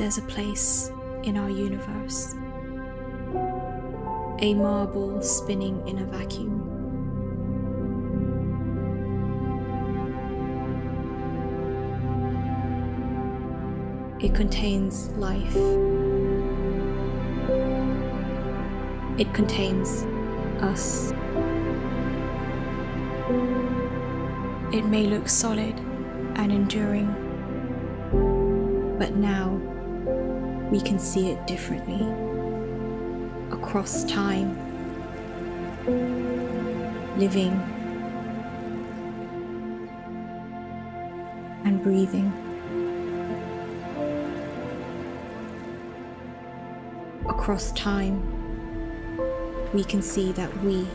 there's a place in our universe, a marble spinning in a vacuum. It contains life. It contains us. It may look solid and enduring, but now we can see it differently across time, living and breathing. Across time, we can see that we,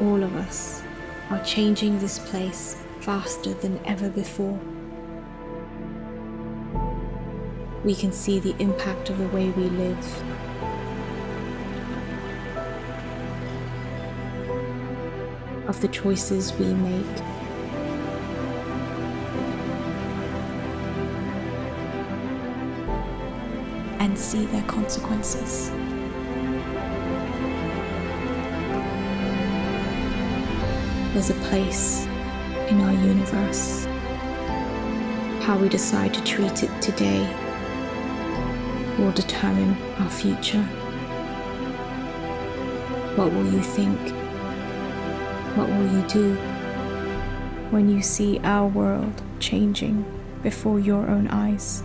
all of us, are changing this place faster than ever before. We can see the impact of the way we live. Of the choices we make. And see their consequences. There's a place in our universe. How we decide to treat it today will determine our future. What will you think? What will you do when you see our world changing before your own eyes?